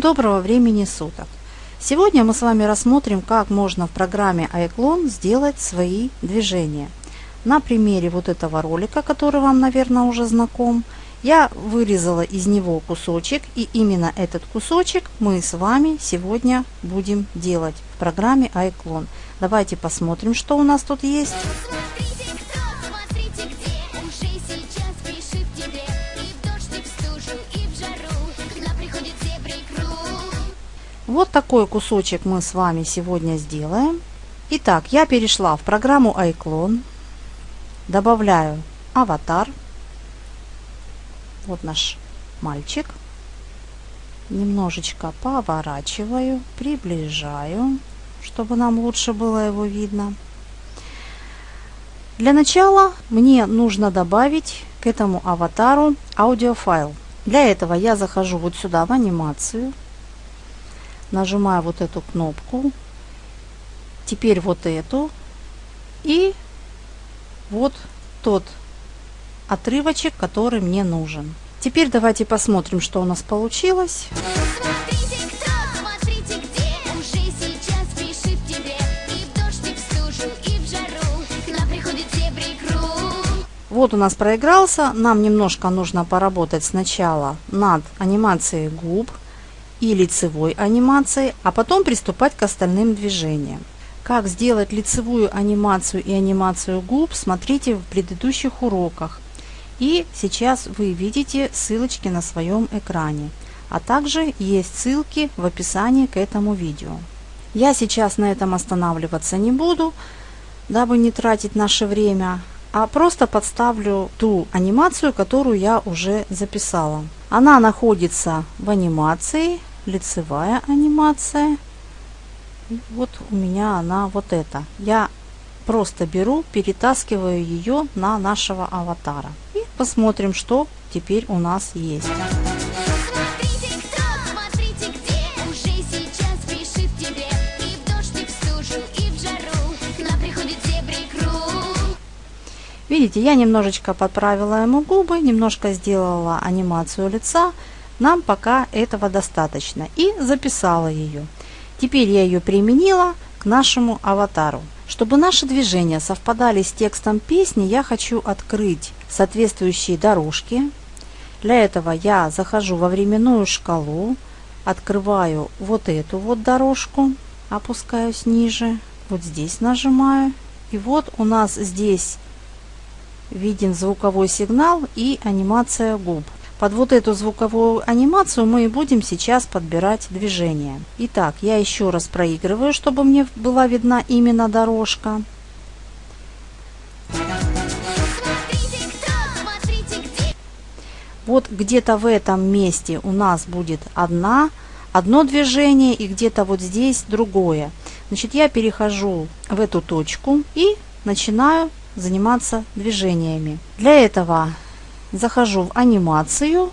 Доброго времени суток! Сегодня мы с вами рассмотрим, как можно в программе iClone сделать свои движения. На примере вот этого ролика, который вам, наверное, уже знаком, я вырезала из него кусочек, и именно этот кусочек мы с вами сегодня будем делать в программе iClone. Давайте посмотрим, что у нас тут есть. Вот такой кусочек мы с вами сегодня сделаем. Итак, я перешла в программу iClone. Добавляю аватар. Вот наш мальчик. Немножечко поворачиваю, приближаю, чтобы нам лучше было его видно. Для начала мне нужно добавить к этому аватару аудиофайл. Для этого я захожу вот сюда в анимацию, нажимаю вот эту кнопку, теперь вот эту. И вот тот отрывочек, который мне нужен. Теперь давайте посмотрим, что у нас получилось. Вот у нас проигрался. Нам немножко нужно поработать сначала над анимацией губ и лицевой анимацией, а потом приступать к остальным движениям. Как сделать лицевую анимацию и анимацию губ, смотрите в предыдущих уроках. И сейчас вы видите ссылочки на своем экране. А также есть ссылки в описании к этому видео. Я сейчас на этом останавливаться не буду, дабы не тратить наше время, а просто подставлю ту анимацию, которую я уже записала. Она находится в анимации, лицевая анимация. И вот у меня она вот эта. Я просто беру, перетаскиваю ее на нашего аватара. И посмотрим, что теперь у нас есть. Видите, я немножечко подправила ему губы, немножко сделала анимацию лица. Нам пока этого достаточно. И записала ее. Теперь я ее применила к нашему аватару. Чтобы наши движения совпадали с текстом песни, я хочу открыть соответствующие дорожки. Для этого я захожу во временную шкалу, открываю вот эту вот дорожку, опускаюсь ниже, вот здесь нажимаю. И вот у нас здесь виден звуковой сигнал и анимация губ. Под вот эту звуковую анимацию мы и будем сейчас подбирать движение. Итак, я еще раз проигрываю, чтобы мне была видна именно дорожка. Вот где-то в этом месте у нас будет одна, одно движение и где-то вот здесь другое. Значит, я перехожу в эту точку и начинаю заниматься движениями. Для этого захожу в анимацию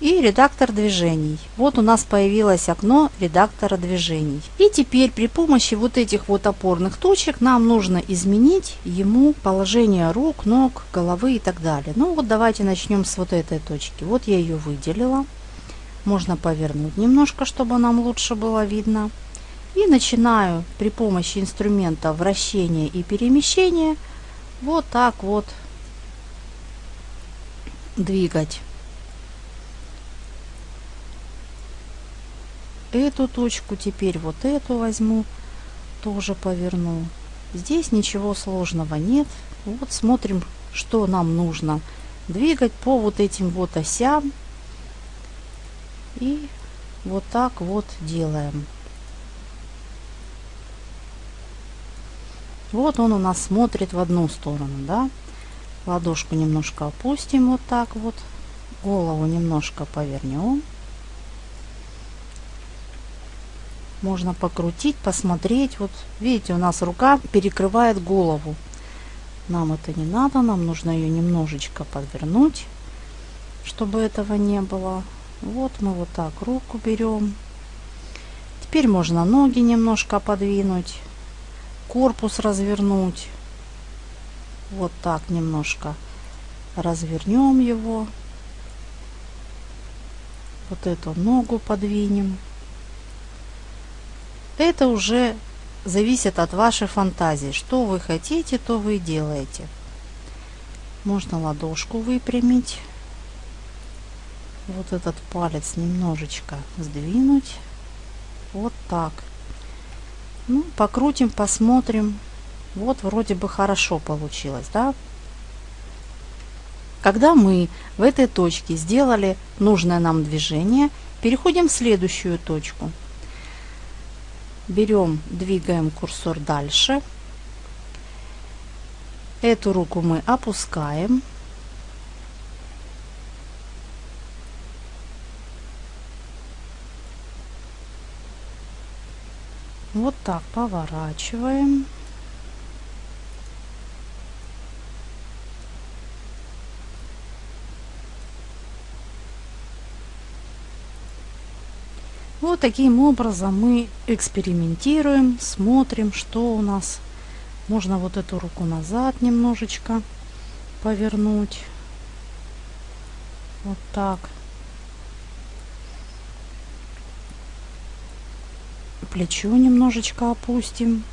и редактор движений. Вот у нас появилось окно редактора движений. И теперь при помощи вот этих вот опорных точек нам нужно изменить ему положение рук, ног, головы и так далее. Ну вот давайте начнем с вот этой точки. Вот я ее выделила. Можно повернуть немножко, чтобы нам лучше было видно. И начинаю при помощи инструмента вращения и перемещения вот так вот двигать. Эту точку, теперь вот эту возьму, тоже поверну. Здесь ничего сложного нет. Вот смотрим, что нам нужно двигать по вот этим вот осям. И вот так вот делаем. Вот он у нас смотрит в одну сторону, да. Ладошку немножко опустим вот так вот. Голову немножко повернем. Можно покрутить, посмотреть. Вот видите, у нас рука перекрывает голову. Нам это не надо, нам нужно ее немножечко подвернуть, чтобы этого не было. Вот мы вот так руку берем. Теперь можно ноги немножко подвинуть корпус развернуть. Вот так немножко развернем его. Вот эту ногу подвинем. Это уже зависит от вашей фантазии. Что вы хотите, то вы делаете. Можно ладошку выпрямить. Вот этот палец немножечко сдвинуть. Вот так. Ну, покрутим, посмотрим. Вот вроде бы хорошо получилось, да? Когда мы в этой точке сделали нужное нам движение, переходим в следующую точку. Берем, двигаем курсор дальше. Эту руку мы опускаем. Вот так поворачиваем. Вот таким образом мы экспериментируем, смотрим, что у нас. Можно вот эту руку назад немножечко повернуть. Вот так. Плечо немножечко опустим.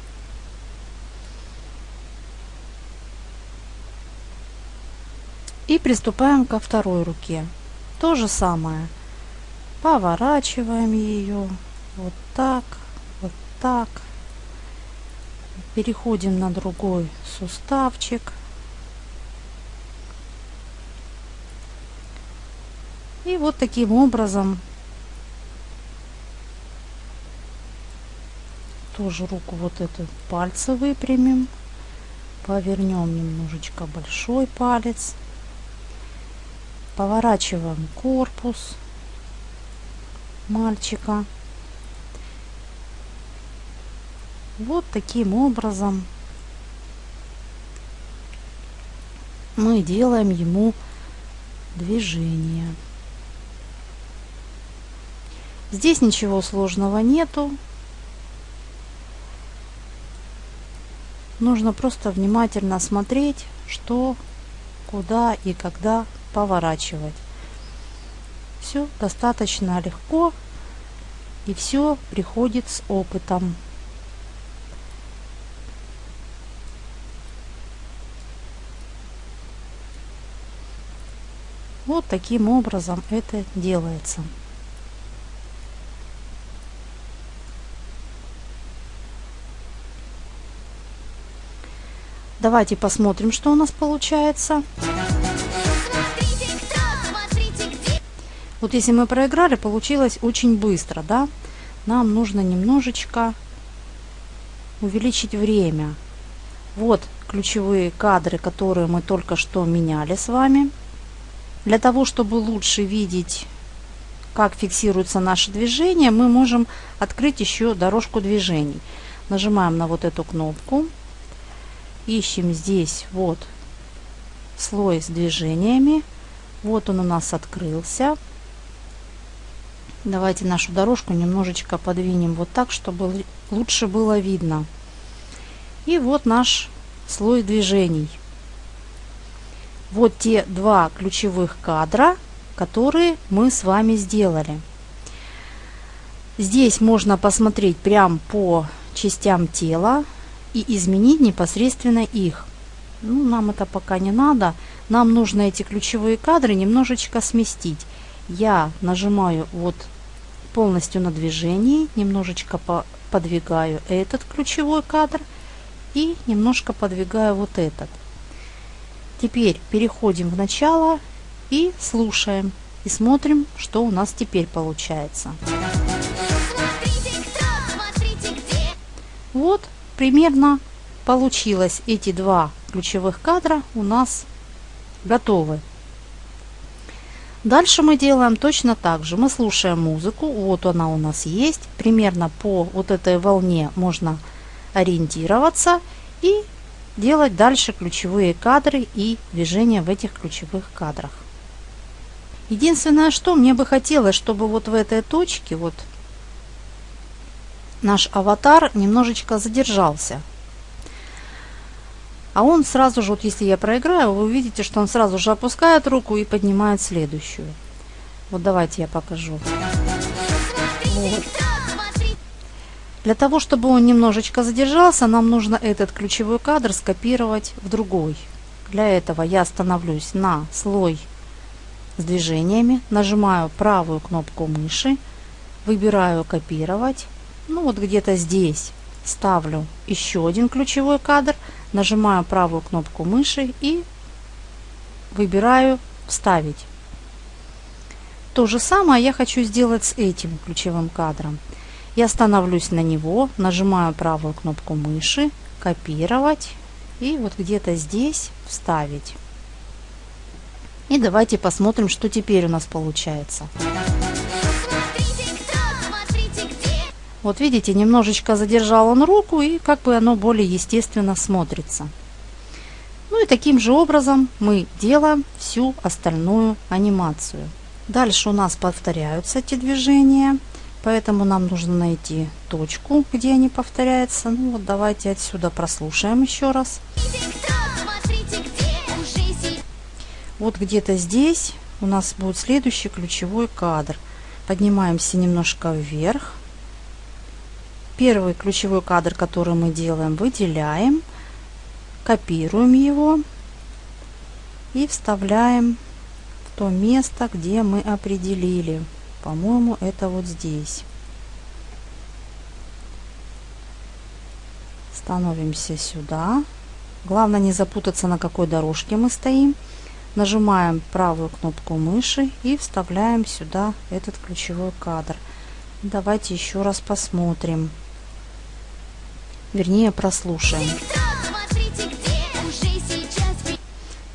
И приступаем ко второй руке. То же самое поворачиваем ее вот так, вот так. Переходим на другой суставчик. И вот таким образом тоже руку вот эту пальцы выпрямим. Повернем немножечко большой палец. Поворачиваем корпус мальчика. Вот таким образом мы делаем ему движение. Здесь ничего сложного нету. Нужно просто внимательно смотреть, что, куда и когда поворачивать. Все достаточно легко и все приходит с опытом. Вот таким образом это делается. Давайте посмотрим, что у нас получается. Вот если мы проиграли, получилось очень быстро, да? Нам нужно немножечко увеличить время. Вот ключевые кадры, которые мы только что меняли с вами. Для того, чтобы лучше видеть, как фиксируется наше движение, мы можем открыть еще дорожку движений. Нажимаем на вот эту кнопку. Ищем здесь вот слой с движениями. Вот он у нас открылся. Давайте нашу дорожку немножечко подвинем вот так, чтобы лучше было видно. И вот наш слой движений. Вот те два ключевых кадра, которые мы с вами сделали. Здесь можно посмотреть прям по частям тела и изменить непосредственно их. Ну, нам это пока не надо. Нам нужно эти ключевые кадры немножечко сместить. Я нажимаю вот полностью на движении, немножечко по подвигаю этот ключевой кадр и немножко подвигаю вот этот. Теперь переходим в начало и слушаем и смотрим, что у нас теперь получается. Вот примерно получилось эти два ключевых кадра у нас готовы. Дальше мы делаем точно так же. Мы слушаем музыку. Вот она у нас есть. Примерно по вот этой волне можно ориентироваться и делать дальше ключевые кадры и движения в этих ключевых кадрах. Единственное, что мне бы хотелось, чтобы вот в этой точке вот наш аватар немножечко задержался. А он сразу же, вот если я проиграю, вы увидите, что он сразу же опускает руку и поднимает следующую. Вот давайте я покажу. Вот. Для того, чтобы он немножечко задержался, нам нужно этот ключевой кадр скопировать в другой. Для этого я становлюсь на слой с движениями, нажимаю правую кнопку мыши, выбираю копировать. Ну вот где-то здесь ставлю еще один ключевой кадр, нажимаю правую кнопку мыши и выбираю вставить. То же самое я хочу сделать с этим ключевым кадром. Я становлюсь на него, нажимаю правую кнопку мыши, копировать и вот где-то здесь вставить. И давайте посмотрим, что теперь у нас получается. Вот видите, немножечко задержал он руку и как бы оно более естественно смотрится. Ну и таким же образом мы делаем всю остальную анимацию. Дальше у нас повторяются эти движения, поэтому нам нужно найти точку, где они повторяются. Ну вот давайте отсюда прослушаем еще раз. Вот где-то здесь у нас будет следующий ключевой кадр. Поднимаемся немножко вверх. Первый ключевой кадр, который мы делаем, выделяем, копируем его и вставляем то место, где мы определили. По-моему, это вот здесь. Становимся сюда. Главное не запутаться, на какой дорожке мы стоим. Нажимаем правую кнопку мыши и вставляем сюда этот ключевой кадр. Давайте еще раз посмотрим. Вернее, прослушаем.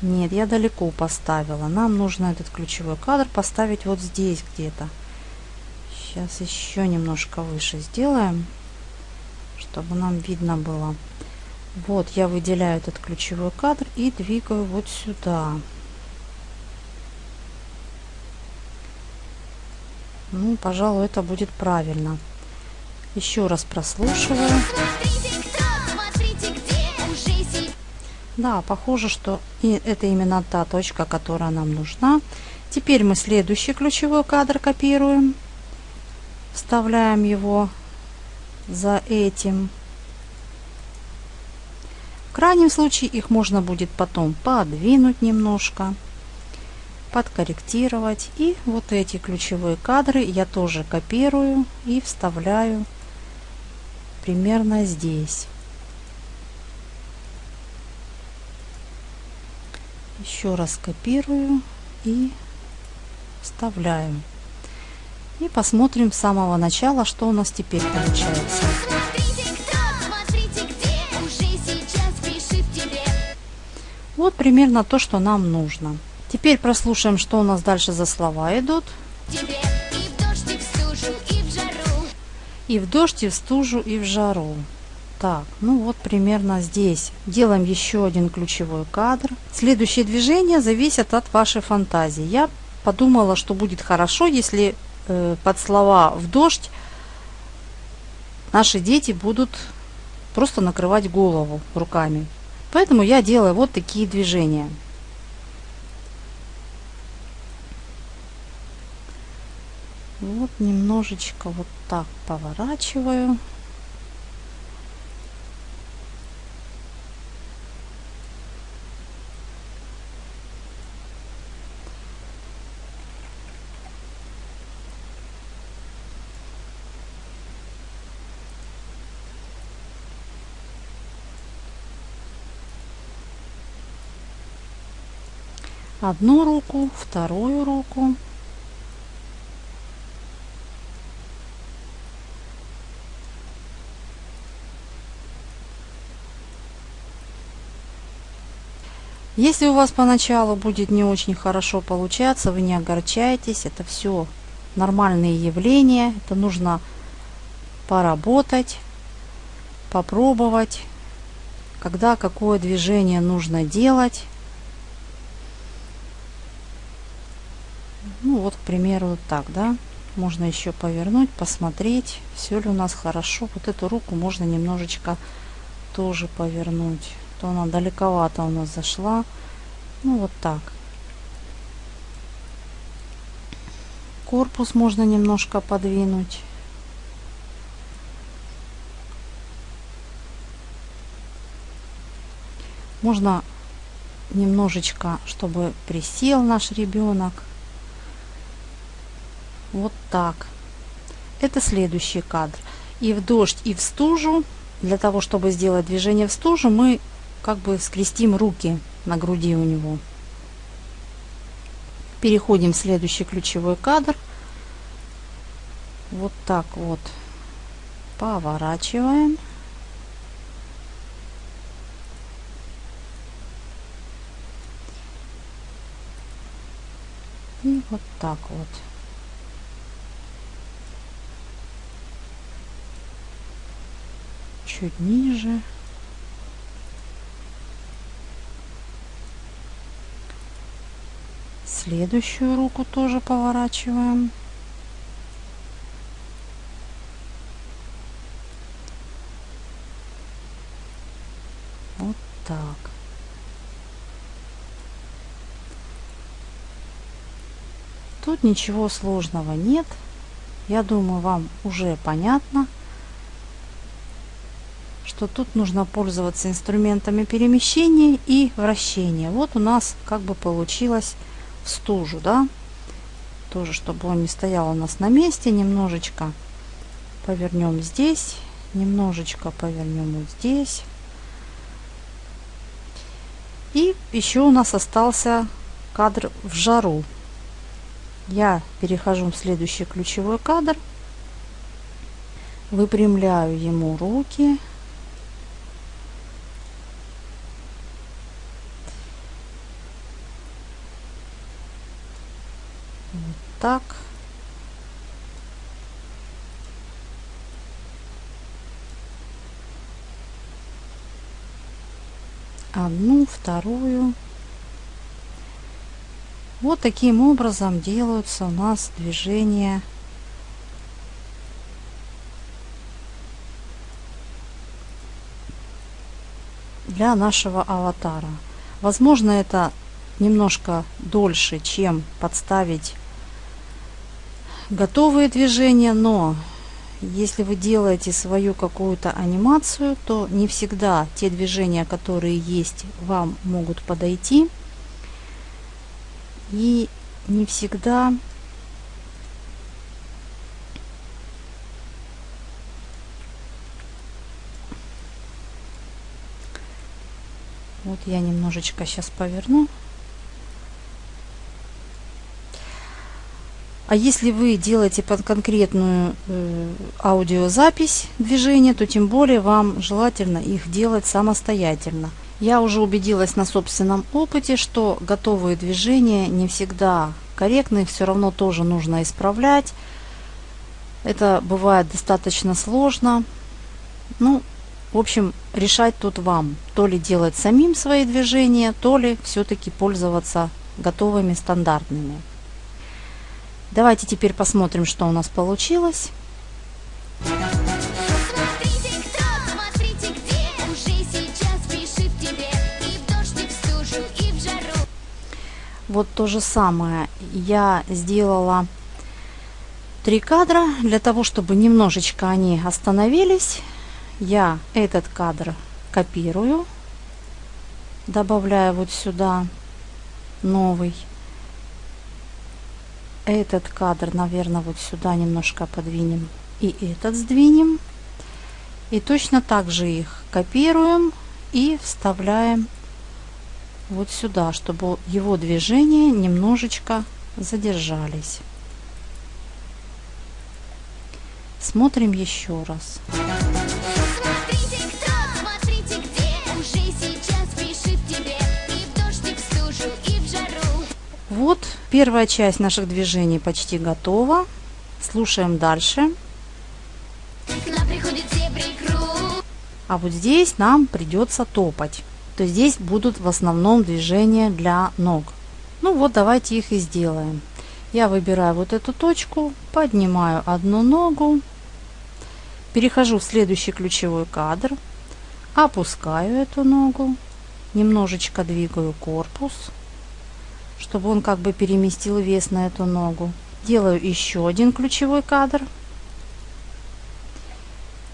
Нет, я далеко поставила. Нам нужно этот ключевой кадр поставить вот здесь где-то. Сейчас еще немножко выше сделаем, чтобы нам видно было. Вот я выделяю этот ключевой кадр и двигаю вот сюда. Ну, пожалуй, это будет правильно. Еще раз прослушиваю. Да, похоже, что и это именно та точка, которая нам нужна. Теперь мы следующий ключевой кадр копируем. Вставляем его за этим. В крайнем случае их можно будет потом подвинуть немножко, подкорректировать. И вот эти ключевые кадры я тоже копирую и вставляю примерно здесь. Еще раз копирую и вставляю. И посмотрим с самого начала, что у нас теперь получается. Вот примерно то, что нам нужно. Теперь прослушаем, что у нас дальше за слова идут. И в дождь, и в стужу, и в жару. Так, ну вот примерно здесь. Делаем еще один ключевой кадр. Следующие движения зависят от вашей фантазии. Я подумала, что будет хорошо, если э, под слова «в дождь» наши дети будут просто накрывать голову руками. Поэтому я делаю вот такие движения. Вот немножечко вот так поворачиваю. Одну руку, вторую руку. Если у вас поначалу будет не очень хорошо получаться, вы не огорчайтесь, это все нормальные явления, это нужно поработать, попробовать, когда какое движение нужно делать. Ну вот, к примеру, так, да. Можно еще повернуть, посмотреть, все ли у нас хорошо. Вот эту руку можно немножечко тоже повернуть. То она далековато у нас зашла. Ну вот так. корпус можно немножко подвинуть. Можно немножечко, чтобы присел наш ребенок. Вот так. Это следующий кадр. И в дождь, и в стужу. Для того, чтобы сделать движение в стужу, мы как бы скрестим руки на груди у него. Переходим в следующий ключевой кадр. Вот так вот поворачиваем. И вот так вот. Чуть ниже. Следующую руку тоже поворачиваем. Вот так. Тут ничего сложного нет. Я думаю, вам уже понятно, что тут нужно пользоваться инструментами перемещения и вращения. Вот у нас как бы получилось в стужу, да, тоже, чтобы он не стоял у нас на месте, немножечко повернем здесь, немножечко повернем вот здесь. И еще у нас остался кадр в жару. Я перехожу в следующий ключевой кадр, выпрямляю ему руки, так. Одну, вторую. Вот таким образом делаются у нас движения для нашего аватара. Возможно, это немножко дольше, чем подставить готовые движения, но если вы делаете свою какую-то анимацию, то не всегда те движения, которые есть, вам могут подойти. И не всегда Вот я немножечко сейчас поверну. А если вы делаете под конкретную э, аудиозапись движения, то тем более вам желательно их делать самостоятельно. Я уже убедилась на собственном опыте, что готовые движения не всегда корректны, все равно тоже нужно исправлять. Это бывает достаточно сложно. Ну, в общем, решать тут вам. То ли делать самим свои движения, то ли все-таки пользоваться готовыми стандартными. Давайте теперь посмотрим, что у нас получилось. Вот то же самое я сделала три кадра. Для того, чтобы немножечко они остановились, я этот кадр копирую, добавляю вот сюда новый этот кадр, наверное, вот сюда немножко подвинем. И этот сдвинем. И точно так же их копируем и вставляем вот сюда, чтобы его движения немножечко задержались. Смотрим еще раз. Вот первая часть наших движений почти готова. Слушаем дальше. А вот здесь нам придется топать. То здесь будут в основном движения для ног. Ну вот давайте их и сделаем. Я выбираю вот эту точку, поднимаю одну ногу, перехожу в следующий ключевой кадр, опускаю эту ногу, немножечко двигаю корпус, чтобы он как бы переместил вес на эту ногу. Делаю еще один ключевой кадр.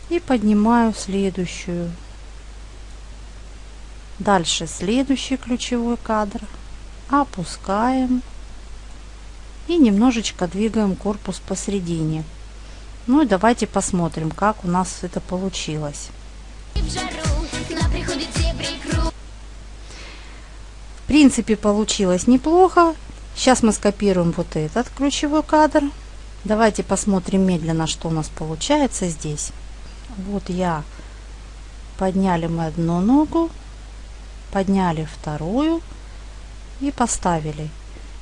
И поднимаю следующую. Дальше следующий ключевой кадр. Опускаем. И немножечко двигаем корпус посередине. Ну и давайте посмотрим, как у нас это получилось. Принципе, получилось неплохо. Сейчас мы скопируем вот этот ключевой кадр. Давайте посмотрим медленно, что у нас получается здесь. Вот я подняли мы одну ногу, подняли вторую и поставили.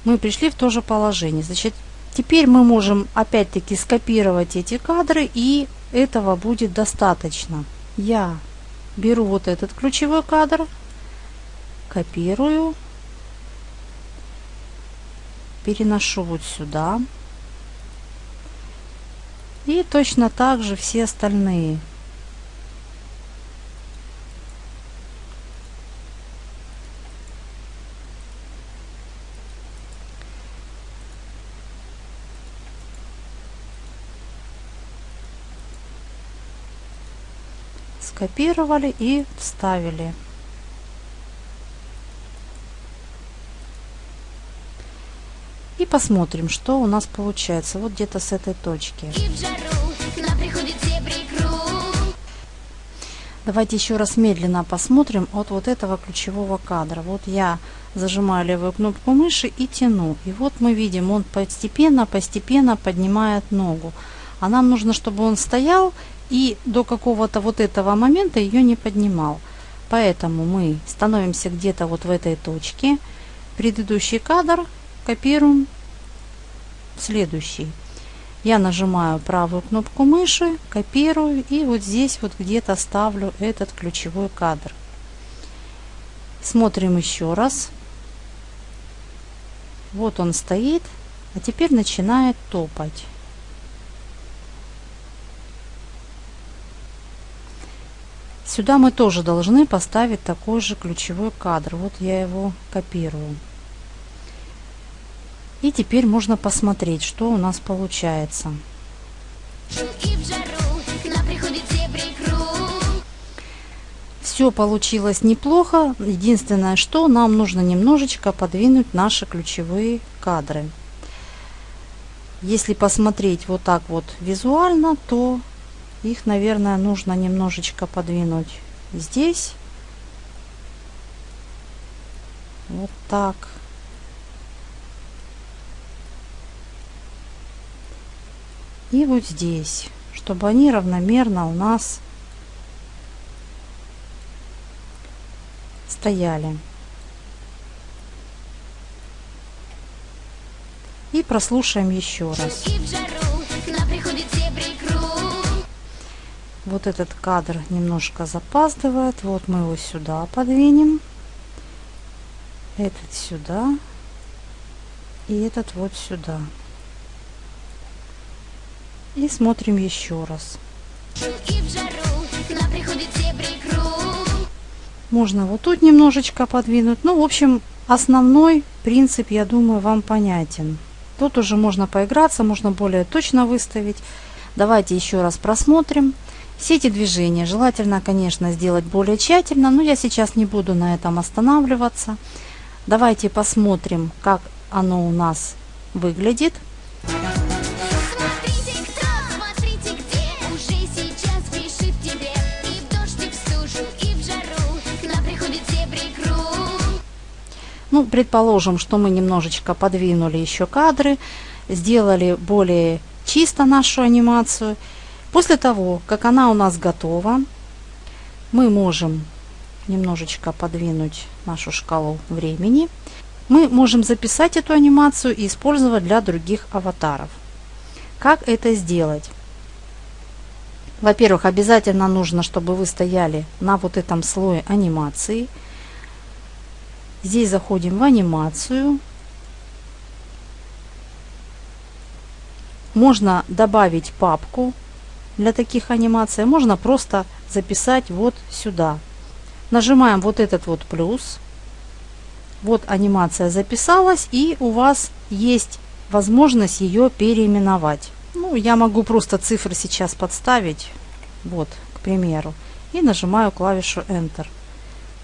Мы пришли в то же положение. Значит, теперь мы можем опять-таки скопировать эти кадры и этого будет достаточно. Я беру вот этот ключевой кадр, копирую переношу вот сюда. И точно так же все остальные. скопировали и вставили. Посмотрим, что у нас получается. Вот где-то с этой точки. Давайте еще раз медленно посмотрим от вот этого ключевого кадра. Вот я зажимаю левую кнопку мыши и тяну. И вот мы видим, он постепенно-постепенно поднимает ногу. А нам нужно, чтобы он стоял и до какого-то вот этого момента ее не поднимал. Поэтому мы становимся где-то вот в этой точке. Предыдущий кадр копируем следующий. Я нажимаю правую кнопку мыши, копирую и вот здесь вот где-то ставлю этот ключевой кадр. Смотрим еще раз. Вот он стоит, а теперь начинает топать. Сюда мы тоже должны поставить такой же ключевой кадр. Вот я его копирую. И теперь можно посмотреть, что у нас получается. Все получилось неплохо. Единственное, что нам нужно немножечко подвинуть наши ключевые кадры. Если посмотреть вот так вот визуально, то их, наверное, нужно немножечко подвинуть здесь. Вот так. И вот здесь, чтобы они равномерно у нас стояли. И прослушаем еще раз. Вот этот кадр немножко запаздывает. Вот мы его сюда подвинем. Этот сюда. И этот вот сюда. И смотрим еще раз. Можно вот тут немножечко подвинуть. Ну, в общем, основной принцип, я думаю, вам понятен. Тут уже можно поиграться, можно более точно выставить. Давайте еще раз просмотрим. Все эти движения желательно, конечно, сделать более тщательно, но я сейчас не буду на этом останавливаться. Давайте посмотрим, как оно у нас выглядит. Ну, предположим, что мы немножечко подвинули еще кадры, сделали более чисто нашу анимацию. После того, как она у нас готова, мы можем немножечко подвинуть нашу шкалу времени. Мы можем записать эту анимацию и использовать для других аватаров. Как это сделать? Во-первых, обязательно нужно, чтобы вы стояли на вот этом слое анимации – Здесь заходим в анимацию. Можно добавить папку для таких анимаций. Можно просто записать вот сюда. Нажимаем вот этот вот плюс. Вот анимация записалась и у вас есть возможность ее переименовать. Ну, я могу просто цифры сейчас подставить, вот, к примеру, и нажимаю клавишу Enter.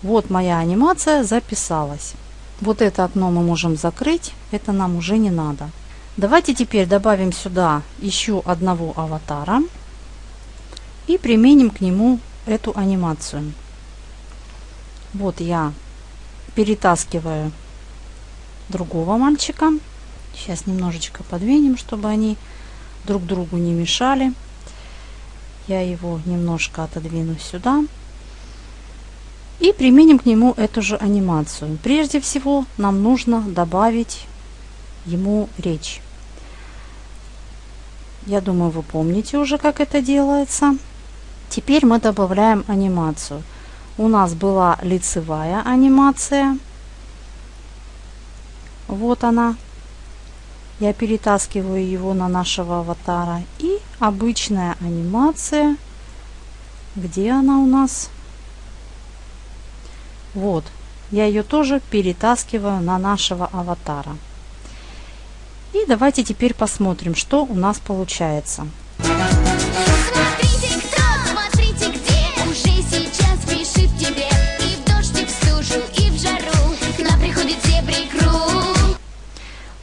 Вот моя анимация записалась. Вот это окно мы можем закрыть, это нам уже не надо. Давайте теперь добавим сюда еще одного аватара и применим к нему эту анимацию. Вот я перетаскиваю другого мальчика. Сейчас немножечко подвинем, чтобы они друг другу не мешали. Я его немножко отодвину сюда. И применим к нему эту же анимацию. Прежде всего нам нужно добавить ему речь. Я думаю, вы помните уже, как это делается. Теперь мы добавляем анимацию. У нас была лицевая анимация. Вот она. Я перетаскиваю его на нашего аватара. И обычная анимация. Где она у нас? Вот. Я ее тоже перетаскиваю на нашего аватара. И давайте теперь посмотрим, что у нас получается.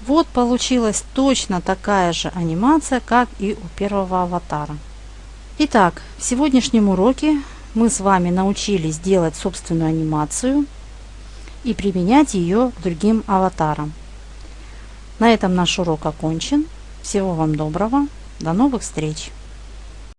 Вот получилась точно такая же анимация, как и у первого аватара. Итак, в сегодняшнем уроке мы с вами научились делать собственную анимацию и применять ее другим аватарам. На этом наш урок окончен. Всего вам доброго. До новых встреч!